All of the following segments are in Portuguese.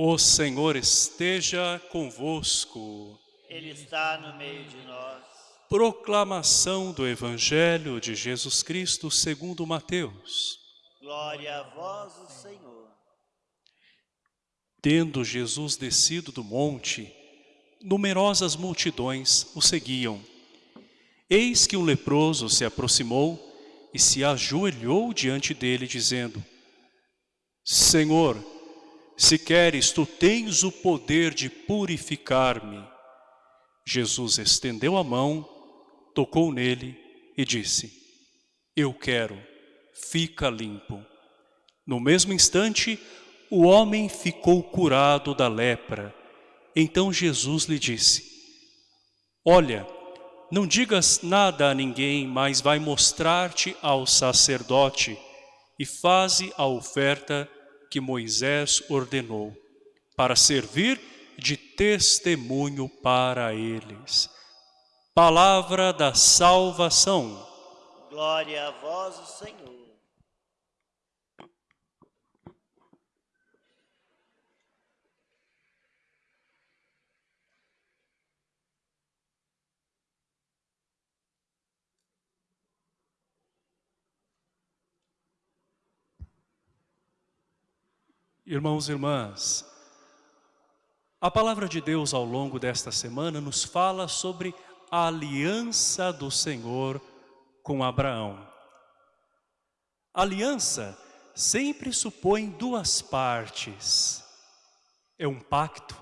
O Senhor esteja convosco. Ele está no meio de nós. Proclamação do Evangelho de Jesus Cristo segundo Mateus. Glória a vós, o Senhor. Tendo Jesus descido do monte, numerosas multidões o seguiam. Eis que um leproso se aproximou e se ajoelhou diante dele, dizendo, Senhor, se queres, tu tens o poder de purificar-me. Jesus estendeu a mão, tocou nele e disse, Eu quero, fica limpo. No mesmo instante, o homem ficou curado da lepra. Então Jesus lhe disse, Olha, não digas nada a ninguém, mas vai mostrar-te ao sacerdote e faze a oferta que Moisés ordenou, para servir de testemunho para eles. Palavra da salvação. Glória a vós, Senhor. Irmãos e irmãs, a palavra de Deus ao longo desta semana nos fala sobre a aliança do Senhor com Abraão. Aliança sempre supõe duas partes. É um pacto.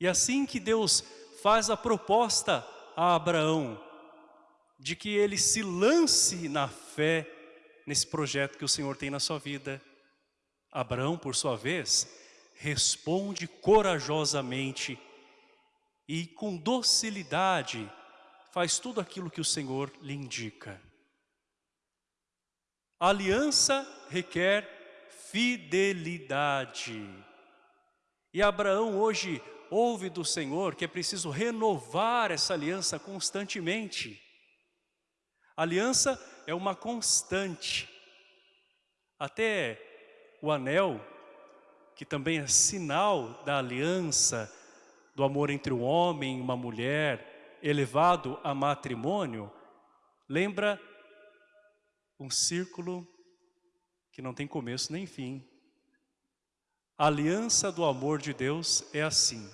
E assim que Deus faz a proposta a Abraão de que ele se lance na fé nesse projeto que o Senhor tem na sua vida, Abraão, por sua vez, responde corajosamente e com docilidade faz tudo aquilo que o Senhor lhe indica. A aliança requer fidelidade. E Abraão hoje ouve do Senhor que é preciso renovar essa aliança constantemente. A aliança é uma constante. Até o anel, que também é sinal da aliança, do amor entre um homem e uma mulher, elevado a matrimônio, lembra um círculo que não tem começo nem fim. A aliança do amor de Deus é assim.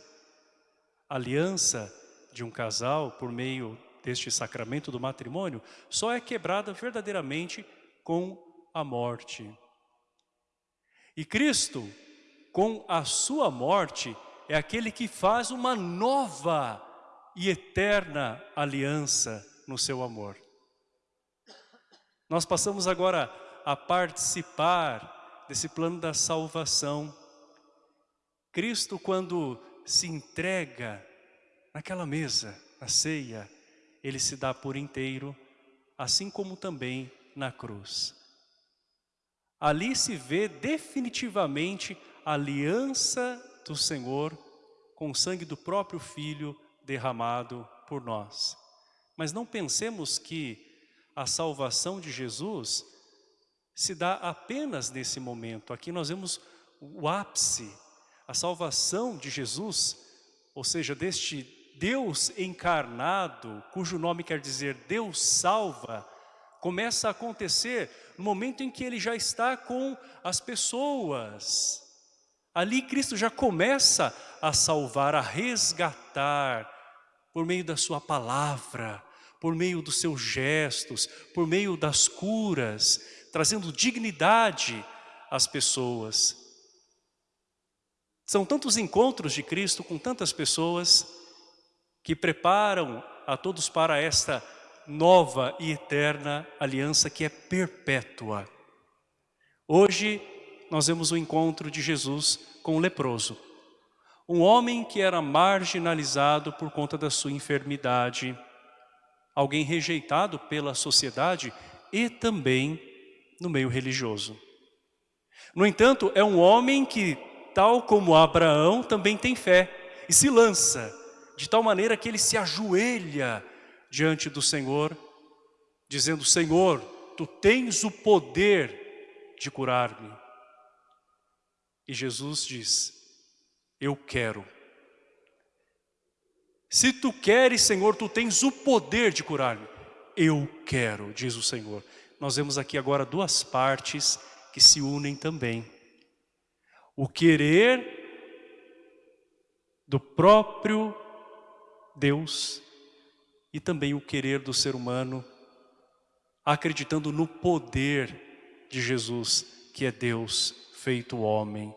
A aliança de um casal, por meio deste sacramento do matrimônio, só é quebrada verdadeiramente com a morte. E Cristo, com a sua morte, é aquele que faz uma nova e eterna aliança no seu amor. Nós passamos agora a participar desse plano da salvação. Cristo, quando se entrega naquela mesa, na ceia, ele se dá por inteiro, assim como também na cruz. Ali se vê definitivamente a aliança do Senhor com o sangue do próprio Filho derramado por nós. Mas não pensemos que a salvação de Jesus se dá apenas nesse momento. Aqui nós vemos o ápice, a salvação de Jesus, ou seja, deste Deus encarnado, cujo nome quer dizer Deus salva, começa a acontecer no momento em que ele já está com as pessoas. Ali Cristo já começa a salvar, a resgatar, por meio da sua palavra, por meio dos seus gestos, por meio das curas, trazendo dignidade às pessoas. São tantos encontros de Cristo com tantas pessoas que preparam a todos para esta nova e eterna aliança que é perpétua. Hoje nós vemos o encontro de Jesus com o leproso. Um homem que era marginalizado por conta da sua enfermidade, alguém rejeitado pela sociedade e também no meio religioso. No entanto, é um homem que, tal como Abraão, também tem fé e se lança, de tal maneira que ele se ajoelha diante do Senhor, dizendo, Senhor, Tu tens o poder de curar-me. E Jesus diz, eu quero. Se tu queres, Senhor, tu tens o poder de curar-me. Eu quero, diz o Senhor. Nós vemos aqui agora duas partes que se unem também. O querer do próprio Deus e também o querer do ser humano, acreditando no poder de Jesus, que é Deus feito homem.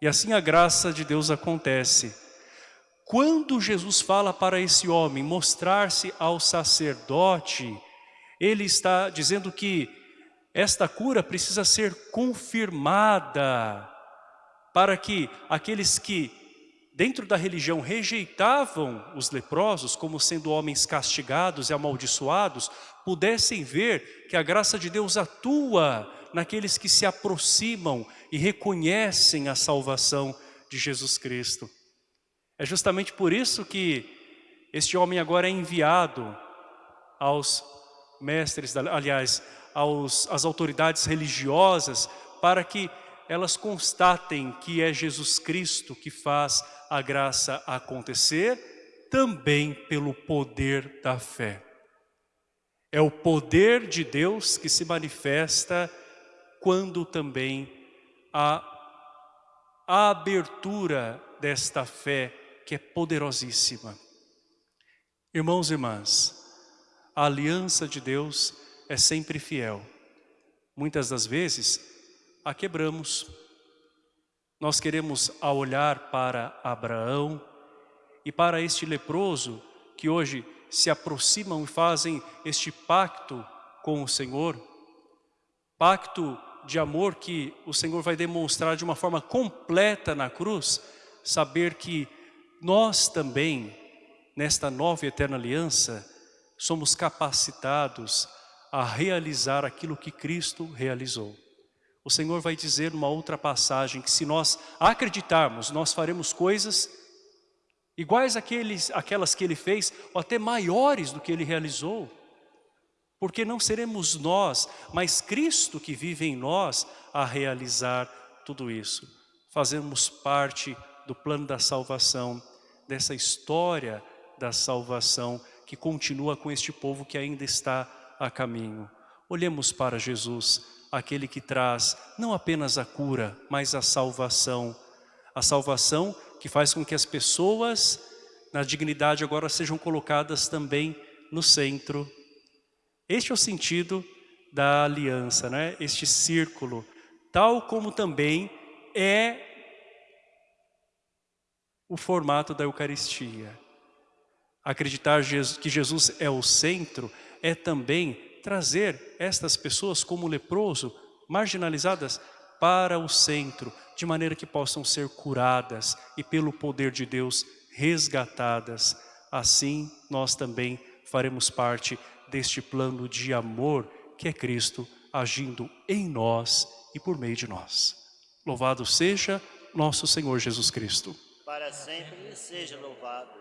E assim a graça de Deus acontece. Quando Jesus fala para esse homem mostrar-se ao sacerdote, ele está dizendo que esta cura precisa ser confirmada para que aqueles que dentro da religião rejeitavam os leprosos como sendo homens castigados e amaldiçoados, pudessem ver que a graça de Deus atua naqueles que se aproximam e reconhecem a salvação de Jesus Cristo. É justamente por isso que este homem agora é enviado aos mestres, aliás, aos, às autoridades religiosas, para que elas constatem que é Jesus Cristo que faz a graça acontecer, também pelo poder da fé. É o poder de Deus que se manifesta quando também há a abertura desta fé que é poderosíssima. Irmãos e irmãs, a aliança de Deus é sempre fiel. Muitas das vezes a quebramos. Nós queremos olhar para Abraão e para este leproso que hoje se aproximam e fazem este pacto com o Senhor, pacto de amor que o Senhor vai demonstrar de uma forma completa na cruz, saber que nós também, nesta nova e eterna aliança, somos capacitados a realizar aquilo que Cristo realizou. O Senhor vai dizer numa outra passagem que se nós acreditarmos, nós faremos coisas iguais àqueles, àquelas que Ele fez, ou até maiores do que Ele realizou. Porque não seremos nós, mas Cristo que vive em nós a realizar tudo isso. Fazemos parte do plano da salvação, dessa história da salvação que continua com este povo que ainda está a caminho. Olhemos para Jesus, aquele que traz não apenas a cura, mas a salvação. A salvação que faz com que as pessoas na dignidade agora sejam colocadas também no centro. Este é o sentido da aliança, né? este círculo, tal como também é o formato da Eucaristia. Acreditar que Jesus é o centro é também trazer estas pessoas como leproso, marginalizadas, para o centro, de maneira que possam ser curadas e pelo poder de Deus resgatadas. Assim nós também faremos parte deste plano de amor que é Cristo agindo em nós e por meio de nós. Louvado seja nosso Senhor Jesus Cristo. Para sempre seja louvado.